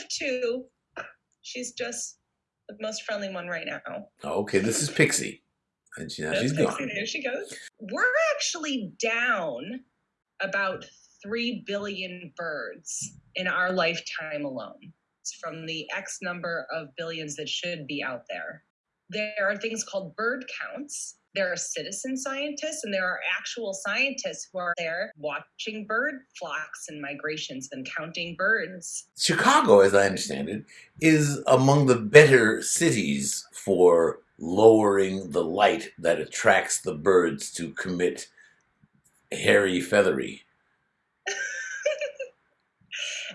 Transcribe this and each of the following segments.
have two. She's just the most friendly one right now. Oh, okay, this is Pixie. And she, now she's That's gone. Pixie. There she goes. We're actually down about 3 billion birds in our lifetime alone It's from the X number of billions that should be out there. There are things called bird counts. There are citizen scientists and there are actual scientists who are there watching bird flocks and migrations and counting birds. Chicago, as I understand it, is among the better cities for lowering the light that attracts the birds to commit hairy feathery.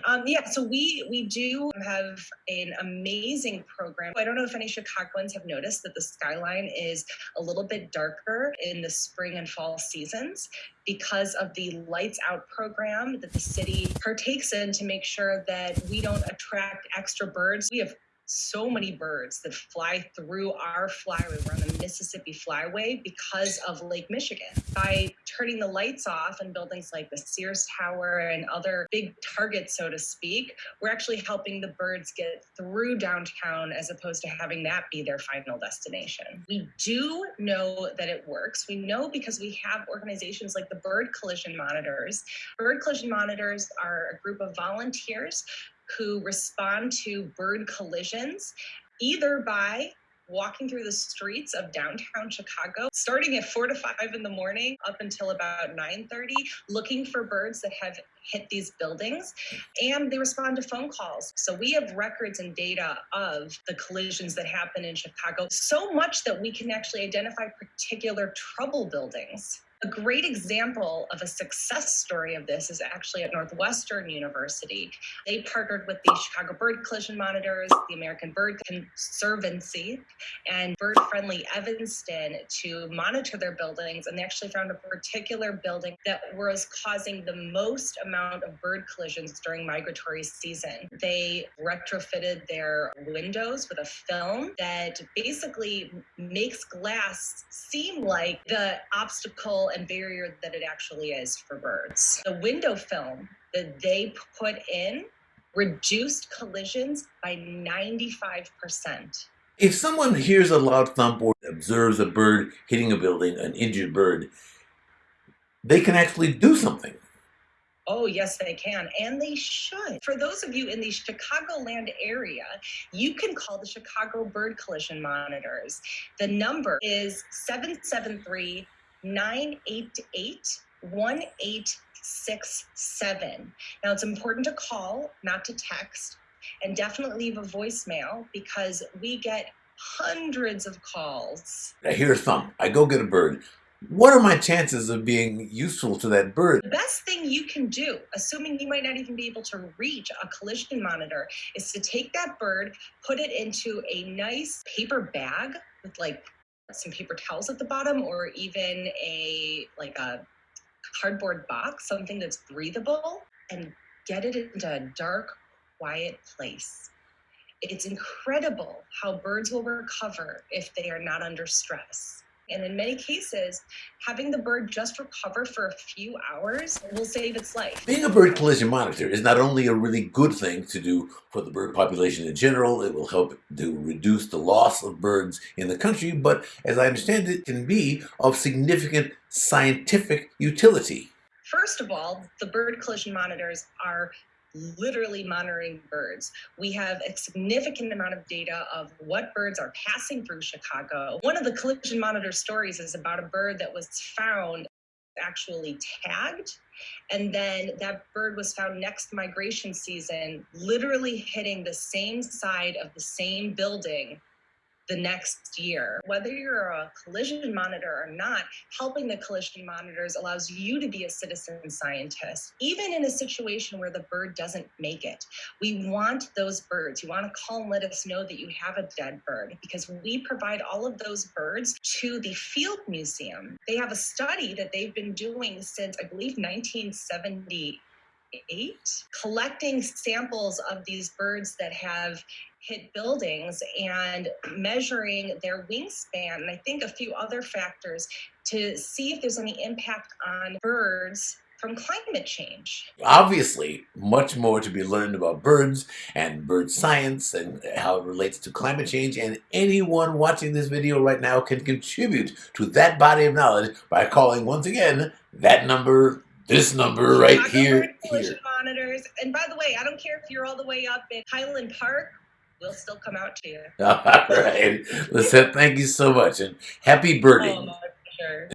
Um, yeah, so we we do have an amazing program. I don't know if any Chicagoans have noticed that the skyline is a little bit darker in the spring and fall seasons because of the lights out program that the city partakes in to make sure that we don't attract extra birds. We have so many birds that fly through our flyway. We're on the Mississippi Flyway because of Lake Michigan. By turning the lights off in buildings like the Sears Tower and other big targets, so to speak, we're actually helping the birds get through downtown as opposed to having that be their final destination. We do know that it works. We know because we have organizations like the Bird Collision Monitors. Bird Collision Monitors are a group of volunteers who respond to bird collisions either by walking through the streets of downtown Chicago, starting at four to five in the morning up until about 9:30, looking for birds that have hit these buildings, and they respond to phone calls. So we have records and data of the collisions that happen in Chicago, so much that we can actually identify particular trouble buildings. A great example of a success story of this is actually at Northwestern University. They partnered with the Chicago Bird Collision Monitors, the American Bird Conservancy, and Bird Friendly Evanston to monitor their buildings. And they actually found a particular building that was causing the most amount of bird collisions during migratory season. They retrofitted their windows with a film that basically makes glass seem like the obstacle and barrier that it actually is for birds. The window film that they put in reduced collisions by 95%. If someone hears a loud thump or observes a bird hitting a building, an injured bird, they can actually do something. Oh, yes, they can. And they should. For those of you in the Chicagoland area, you can call the Chicago Bird Collision Monitors. The number is 773 988 1867. Now, it's important to call, not to text, and definitely leave a voicemail because we get hundreds of calls. I hear a thump. I go get a bird. What are my chances of being useful to that bird? The best thing you can do, assuming you might not even be able to reach a collision monitor, is to take that bird, put it into a nice paper bag with like some paper towels at the bottom or even a like a cardboard box, something that's breathable, and get it into a dark, quiet place. It's incredible how birds will recover if they are not under stress. And in many cases, having the bird just recover for a few hours will save its life. Being a bird collision monitor is not only a really good thing to do for the bird population in general, it will help to reduce the loss of birds in the country, but as I understand it, can be of significant scientific utility. First of all, the bird collision monitors are literally monitoring birds. We have a significant amount of data of what birds are passing through Chicago. One of the collision monitor stories is about a bird that was found actually tagged. And then that bird was found next migration season, literally hitting the same side of the same building the next year. Whether you're a collision monitor or not, helping the collision monitors allows you to be a citizen scientist, even in a situation where the bird doesn't make it. We want those birds. You want to call and let us know that you have a dead bird because we provide all of those birds to the Field Museum. They have a study that they've been doing since, I believe, 1970 eight, collecting samples of these birds that have hit buildings and measuring their wingspan and I think a few other factors to see if there's any impact on birds from climate change. Obviously, much more to be learned about birds and bird science and how it relates to climate change. And anyone watching this video right now can contribute to that body of knowledge by calling once again that number, this number right Chicago here, Bird Collision here. monitors. And by the way, I don't care if you're all the way up in Highland Park, we'll still come out to you. All right. Lisette, thank you so much and happy birding. Oh, my pleasure.